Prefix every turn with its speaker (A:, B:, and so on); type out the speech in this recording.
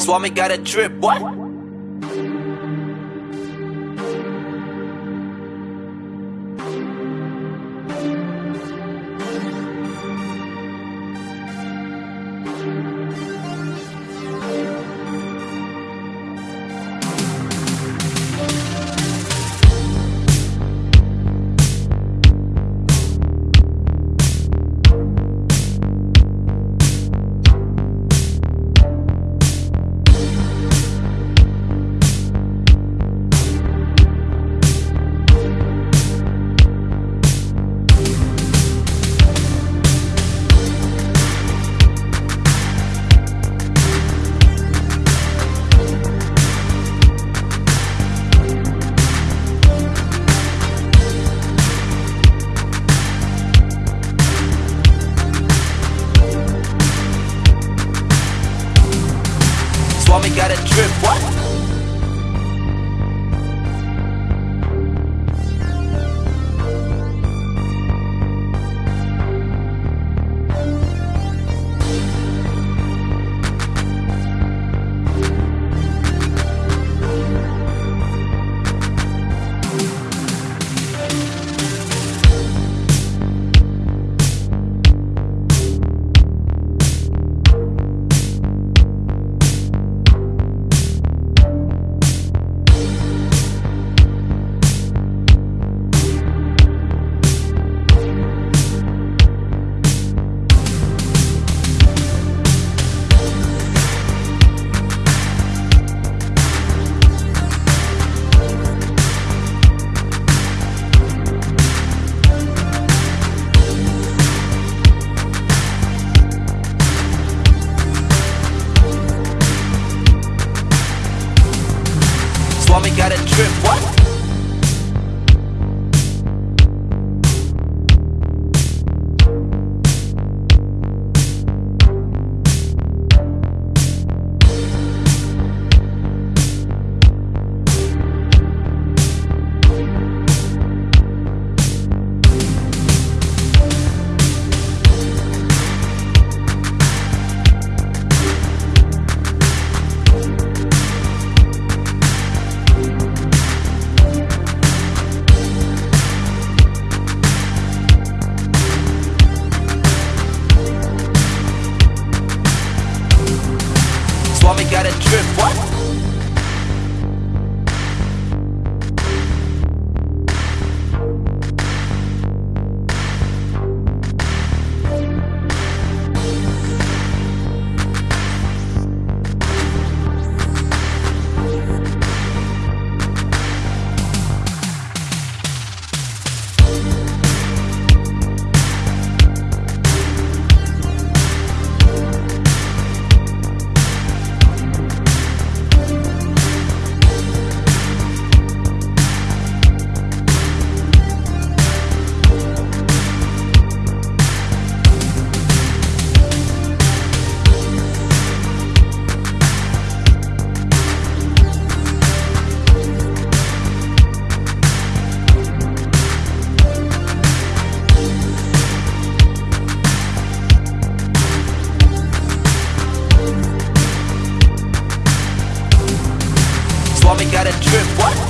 A: Swami got a drip, what? Got a drip, what? Mommy got a drip, what?